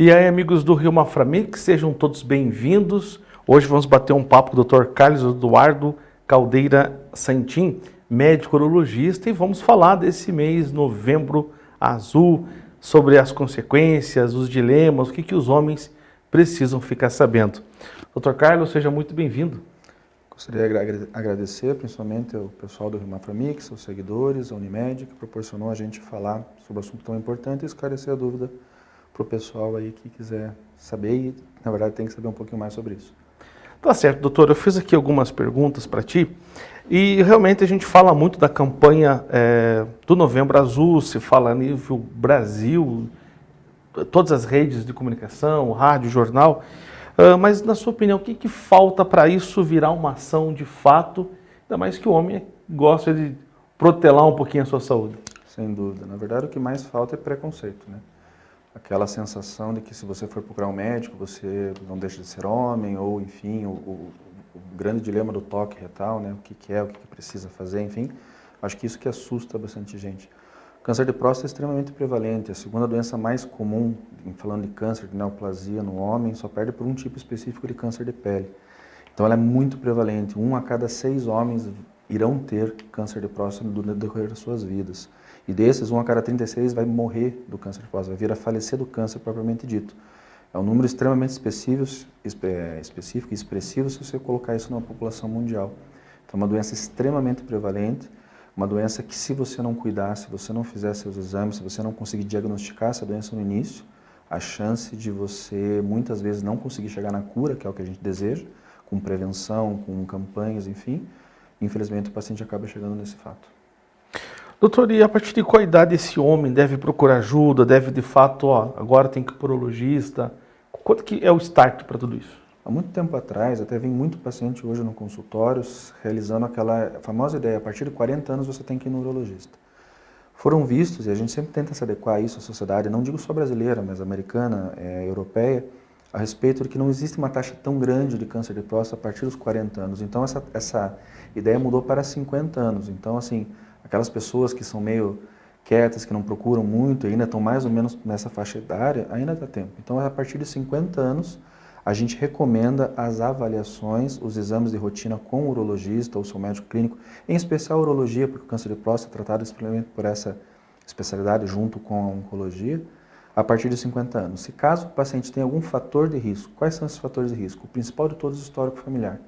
E aí, amigos do Rio Maframix, sejam todos bem-vindos. Hoje vamos bater um papo com o Dr. Carlos Eduardo Caldeira Santim, médico urologista, e vamos falar desse mês, novembro azul, sobre as consequências, os dilemas, o que, que os homens precisam ficar sabendo. Dr. Carlos, seja muito bem-vindo. Gostaria de agradecer principalmente ao pessoal do Rio Maframix, aos seguidores, a Unimed, que proporcionou a gente falar sobre um assunto tão importante e esclarecer a dúvida para o pessoal aí que quiser saber e, na verdade, tem que saber um pouquinho mais sobre isso. Tá certo, doutor. Eu fiz aqui algumas perguntas para ti e realmente a gente fala muito da campanha é, do Novembro Azul, se fala a nível Brasil, todas as redes de comunicação, rádio, jornal, uh, mas na sua opinião, o que, que falta para isso virar uma ação de fato, ainda mais que o homem gosta de protelar um pouquinho a sua saúde? Sem dúvida. Na verdade, o que mais falta é preconceito, né? Aquela sensação de que se você for procurar um médico, você não deixa de ser homem, ou enfim, o, o, o grande dilema do toque retal, né? o que, que é, o que, que, precisa fazer, enfim. Acho que isso que assusta bastante gente. Câncer de próstata é extremamente prevalente, a segunda doença mais comum, falando de câncer de neoplasia no homem, só perde por um tipo específico de câncer de pele. Então ela é muito prevalente, um a cada seis homens irão ter câncer de próstata no decorrer das suas vidas. E desses, um a cada 36 vai morrer do câncer de próstata, vai vir a falecer do câncer propriamente dito. É um número extremamente específico, é, específico e expressivo se você colocar isso numa população mundial. Então, é uma doença extremamente prevalente, uma doença que se você não cuidar, se você não fizer seus exames, se você não conseguir diagnosticar essa doença no início, a chance de você muitas vezes não conseguir chegar na cura, que é o que a gente deseja, com prevenção, com campanhas, enfim, infelizmente o paciente acaba chegando nesse fato. Doutor, e a partir de qual idade esse homem deve procurar ajuda, deve de fato, ó, agora tem que ir para o urologista? Quanto que é o start para tudo isso? Há muito tempo atrás, até vem muito paciente hoje no consultório realizando aquela famosa ideia, a partir de 40 anos você tem que ir no urologista. Foram vistos, e a gente sempre tenta se adequar a isso à sociedade, não digo só brasileira, mas americana, é, europeia, a respeito de que não existe uma taxa tão grande de câncer de próstata a partir dos 40 anos. Então essa, essa ideia mudou para 50 anos. Então assim, aquelas pessoas que são meio quietas, que não procuram muito, ainda estão mais ou menos nessa faixa etária, ainda dá tempo. Então, a partir de 50 anos, a gente recomenda as avaliações, os exames de rotina com o urologista ou seu médico clínico, em especial urologia, porque o câncer de próstata é tratado simplesmente por essa especialidade junto com a oncologia, a partir de 50 anos. Se caso o paciente tem algum fator de risco, quais são esses fatores de risco? O principal de todos histórico familiar.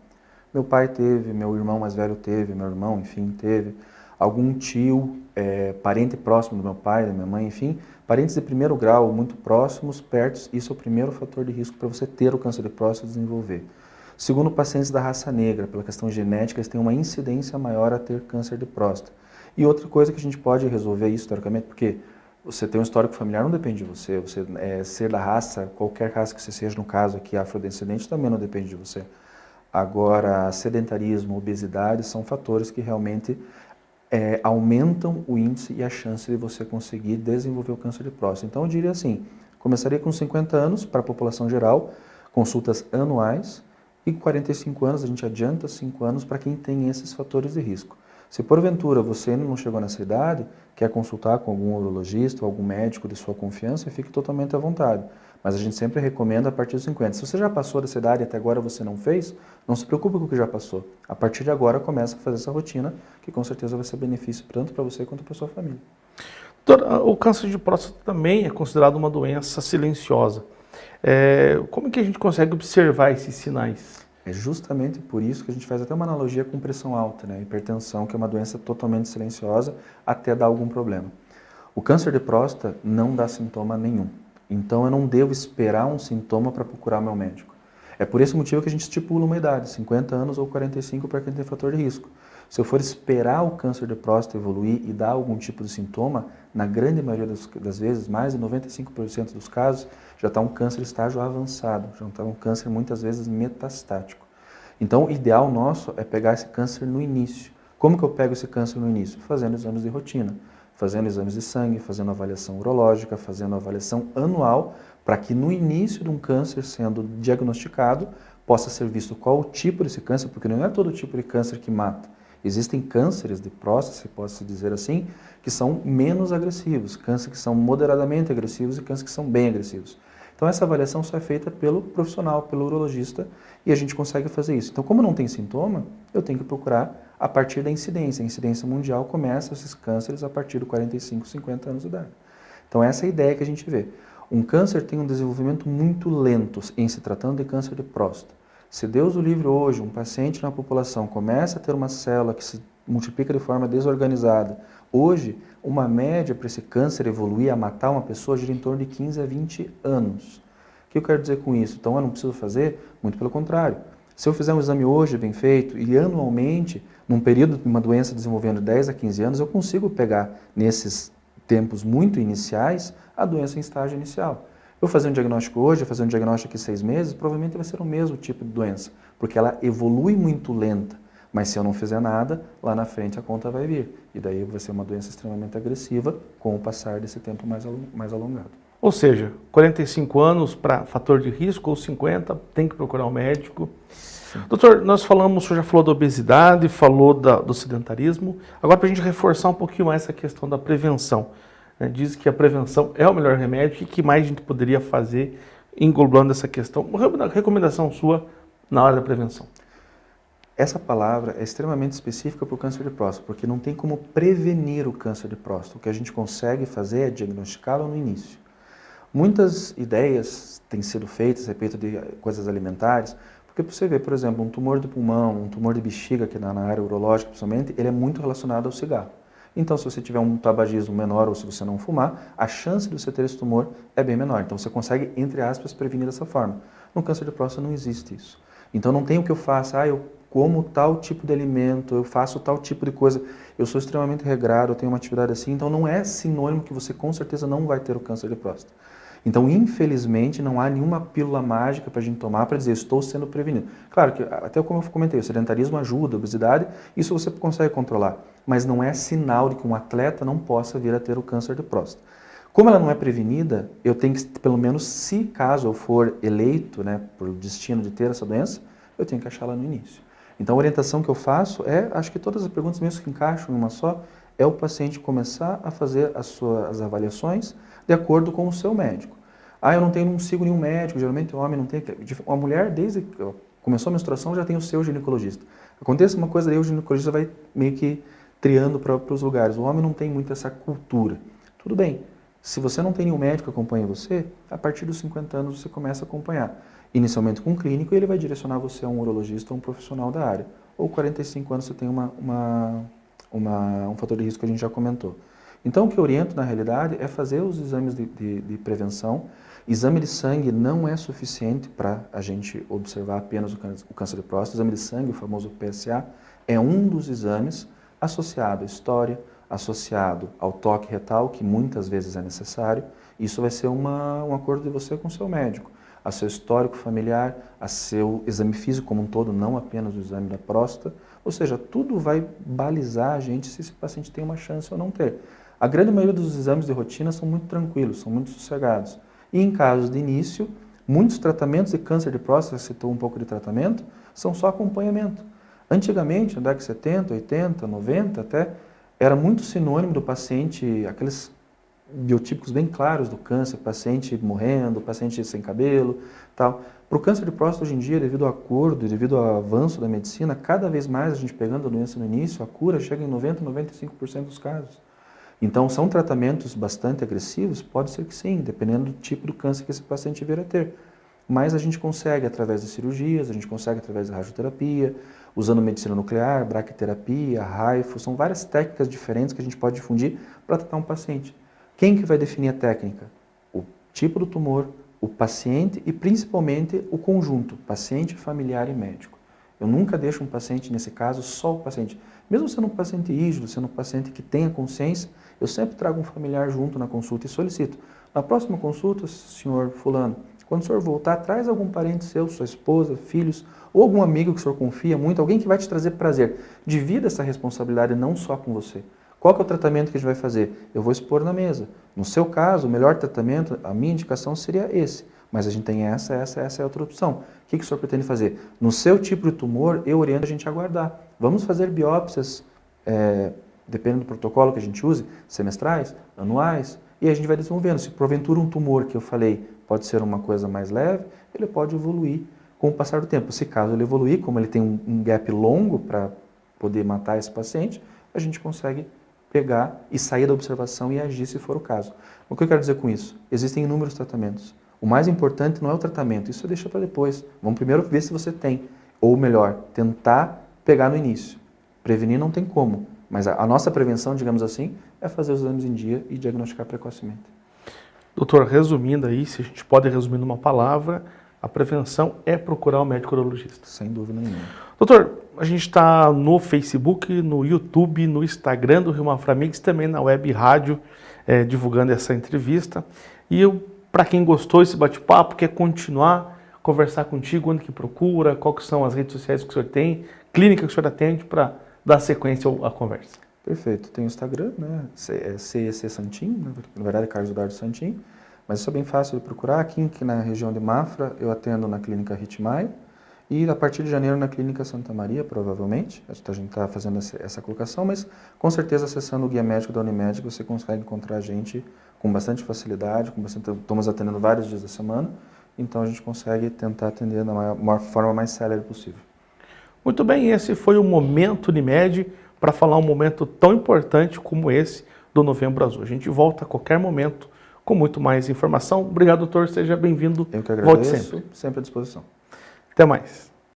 Meu pai teve, meu irmão mais velho teve, meu irmão, enfim, teve algum tio, é, parente próximo do meu pai, da minha mãe, enfim, parentes de primeiro grau, muito próximos, perto, isso é o primeiro fator de risco para você ter o câncer de próstata e desenvolver. Segundo, pacientes da raça negra, pela questão genética, eles têm uma incidência maior a ter câncer de próstata. E outra coisa que a gente pode resolver isso, historicamente, porque você tem um histórico familiar não depende de você, você é, ser da raça, qualquer raça que você seja, no caso aqui afrodescendente, também não depende de você. Agora, sedentarismo, obesidade são fatores que realmente é, aumentam o índice e a chance de você conseguir desenvolver o câncer de próstata. Então eu diria assim, começaria com 50 anos para a população geral, consultas anuais, e 45 anos, a gente adianta 5 anos para quem tem esses fatores de risco. Se porventura você ainda não chegou nessa idade, quer consultar com algum urologista ou algum médico de sua confiança, fique totalmente à vontade. Mas a gente sempre recomenda a partir dos 50. Se você já passou dessa idade e até agora você não fez, não se preocupe com o que já passou. A partir de agora começa a fazer essa rotina, que com certeza vai ser benefício tanto para você quanto para sua família. O câncer de próstata também é considerado uma doença silenciosa. É, como é que a gente consegue observar esses sinais? É justamente por isso que a gente faz até uma analogia com pressão alta, né? hipertensão, que é uma doença totalmente silenciosa até dar algum problema. O câncer de próstata não dá sintoma nenhum. Então eu não devo esperar um sintoma para procurar meu médico. É por esse motivo que a gente estipula uma idade, 50 anos ou 45 para quem tem fator de risco. Se eu for esperar o câncer de próstata evoluir e dar algum tipo de sintoma, na grande maioria das, vezes, mais de 95% dos casos, já está um câncer estágio avançado, já está um câncer muitas vezes metastático. Então, o ideal nosso é pegar esse câncer no início. Como que eu pego esse câncer no início? Fazendo exames de rotina fazendo exames de sangue, fazendo avaliação urológica, fazendo avaliação anual, para que no início de um câncer sendo diagnosticado, possa ser visto qual o tipo desse câncer, porque não é todo tipo de câncer que mata. Existem cânceres de próstata, se pode dizer assim, que são menos agressivos, cânceres que são moderadamente agressivos e cânceres que são bem agressivos. Então essa avaliação só é feita pelo profissional, pelo urologista, e a gente consegue fazer isso. Então como não tem sintoma, eu tenho que procurar a partir da incidência. A incidência mundial começa esses cânceres a partir de 45, 50 anos de idade. Então essa é a ideia que a gente vê. Um câncer tem um desenvolvimento muito lento em se tratando de câncer de próstata. Se Deus o livre hoje, um paciente na população começa a ter uma célula que se multiplica de forma desorganizada, hoje uma média para esse câncer evoluir a matar uma pessoa gira em torno de 15 a 20 anos. O que eu quero dizer com isso? Então eu não preciso fazer? Muito pelo contrário. Se eu fizer um exame hoje bem feito e anualmente, num período de uma doença desenvolvendo de 10 a 15 anos, eu consigo pegar nesses tempos muito iniciais a doença em estágio inicial. Eu fazer um diagnóstico hoje, fazer um diagnóstico aqui seis meses, provavelmente vai ser o mesmo tipo de doença, porque ela evolui muito lenta. Mas se eu não fizer nada, lá na frente a conta vai vir. E daí vai ser uma doença extremamente agressiva com o passar desse tempo mais, mais alongado. Ou seja, 45 anos para fator de risco ou 50, tem que procurar um médico. Sim. Doutor, nós falamos, o senhor já falou da obesidade, falou da, do sedentarismo. Agora, para a gente reforçar um pouquinho mais essa questão da prevenção. Né? Diz que a prevenção é o melhor remédio. O que mais a gente poderia fazer englobando essa questão? Uma recomendação sua na hora da prevenção. Essa palavra é extremamente específica para o câncer de próstata, porque não tem como prevenir o câncer de próstata. O que a gente consegue fazer é diagnosticá-lo no início. Muitas ideias têm sido feitas a respeito de coisas alimentares, porque você vê, por exemplo, um tumor de pulmão, um tumor de bexiga, que na área urológica principalmente, ele é muito relacionado ao cigarro. Então, se você tiver um tabagismo menor ou se você não fumar, a chance de você ter esse tumor é bem menor. Então, você consegue, entre aspas, prevenir dessa forma. No câncer de próstata não existe isso. Então, não tem o que eu faça, ah, eu como tal tipo de alimento, eu faço tal tipo de coisa, eu sou extremamente regrado, eu tenho uma atividade assim, então não é sinônimo que você com certeza não vai ter o câncer de próstata. Então, infelizmente, não há nenhuma pílula mágica para a gente tomar para dizer estou sendo prevenido. Claro que, até como eu comentei, o sedentarismo ajuda, a obesidade, isso você consegue controlar, mas não é sinal de que um atleta não possa vir a ter o câncer de próstata. Como ela não é prevenida, eu tenho que, pelo menos, se caso eu for eleito né, por destino de ter essa doença, eu tenho que achá-la no início. Então, a orientação que eu faço é, acho que todas as perguntas mesmo que encaixam em uma só, é o paciente começar a fazer as suas avaliações de acordo com o seu médico. Ah, eu não tenho, não sigo nenhum médico, geralmente o homem não tem. Uma mulher, desde que começou a menstruação, já tem o seu ginecologista. Acontece uma coisa, aí o ginecologista vai meio que triando para os lugares. O homem não tem muito essa cultura. Tudo bem, se você não tem nenhum médico que acompanhe você, a partir dos 50 anos você começa a acompanhar. Inicialmente com um clínico, e ele vai direcionar você a um urologista ou um profissional da área. Ou 45 anos você tem uma, uma, uma, um fator de risco que a gente já comentou. Então, o que eu oriento, na realidade, é fazer os exames de, de, de prevenção. Exame de sangue não é suficiente para a gente observar apenas o câncer, o câncer de próstata. Exame de sangue, o famoso PSA, é um dos exames associado à história, associado ao toque retal, que muitas vezes é necessário. Isso vai ser uma, um acordo de você com o seu médico. A seu histórico familiar, a seu exame físico como um todo, não apenas o exame da próstata. Ou seja, tudo vai balizar a gente se esse paciente tem uma chance ou não ter. A grande maioria dos exames de rotina são muito tranquilos, são muito sossegados. E em casos de início, muitos tratamentos de câncer de próstata, citou um pouco de tratamento, são só acompanhamento. Antigamente, na década de 70, 80, 90 até, era muito sinônimo do paciente, aqueles biotípicos bem claros do câncer, paciente morrendo, paciente sem cabelo, tal. Para o câncer de próstata hoje em dia, devido ao acordo, devido ao avanço da medicina, cada vez mais a gente pegando a doença no início, a cura chega em 90, 95% dos casos. Então, são tratamentos bastante agressivos? Pode ser que sim, dependendo do tipo do câncer que esse paciente vier a ter. Mas a gente consegue através de cirurgias, a gente consegue através da radioterapia, usando medicina nuclear, braquiterapia, raifo, são várias técnicas diferentes que a gente pode difundir para tratar um paciente. Quem que vai definir a técnica? O tipo do tumor, o paciente e principalmente o conjunto, paciente, familiar e médico. Eu nunca deixo um paciente, nesse caso, só o paciente. Mesmo sendo um paciente rígido, sendo um paciente que tenha consciência, eu sempre trago um familiar junto na consulta e solicito. Na próxima consulta, senhor fulano, quando o senhor voltar, traz algum parente seu, sua esposa, filhos, ou algum amigo que o senhor confia muito, alguém que vai te trazer prazer. Divida essa responsabilidade não só com você. Qual que é o tratamento que a gente vai fazer? Eu vou expor na mesa. No seu caso, o melhor tratamento, a minha indicação seria esse. Mas a gente tem essa, essa, essa é outra opção. O que, que o senhor pretende fazer? No seu tipo de tumor, eu oriento a gente a aguardar. Vamos fazer biópsias é, dependendo do protocolo que a gente use, semestrais, anuais. e a gente vai desenvolvendo. Se porventura um tumor que eu falei pode ser uma coisa mais leve, ele pode evoluir com o passar do tempo. Se caso ele evoluir, como ele tem um, um gap longo para poder matar esse paciente, a gente consegue pegar e sair da observação e agir se for o caso. O que eu quero dizer com isso? Existem inúmeros tratamentos. O mais importante não é o tratamento, isso deixa para depois. Vamos primeiro ver se você tem. Ou melhor, tentar pegar no início. Prevenir não tem como, mas a, nossa prevenção, digamos assim, é fazer os exames em dia e diagnosticar precocemente. Doutor, resumindo aí, se a gente pode resumir numa palavra, a prevenção é procurar o um médico urologista. Sem dúvida nenhuma. Doutor, a gente está no Facebook, no YouTube, no Instagram do Rio Maframix, também na web rádio, é, divulgando essa entrevista. E eu, para quem gostou desse bate-papo, quer continuar, conversar contigo, onde que procura, quais são as redes sociais que o senhor tem, clínica que o senhor atende, para dar sequência à conversa. Perfeito. Tem o Instagram, né? CEC Santim, na verdade é Carlos Eduardo Santim, mas isso é bem fácil de procurar. Aqui, na região de Mafra, eu atendo na clínica Ritmaio, e a partir de janeiro na Clínica Santa Maria, provavelmente. A gente está fazendo essa colocação, mas com certeza acessando o guia médico da Unimed você consegue encontrar a gente com bastante facilidade, com bastante, estamos atendendo vários dias da semana, então a gente consegue tentar atender da maior, maior forma mais célere possível. Muito bem, esse foi o Momento Unimed para falar um momento tão importante como esse do Novembro Azul. A gente volta a qualquer momento com muito mais informação. Obrigado, doutor. Seja bem-vindo. Eu que agradeço. Volte sempre. Sempre à disposição. Até mais.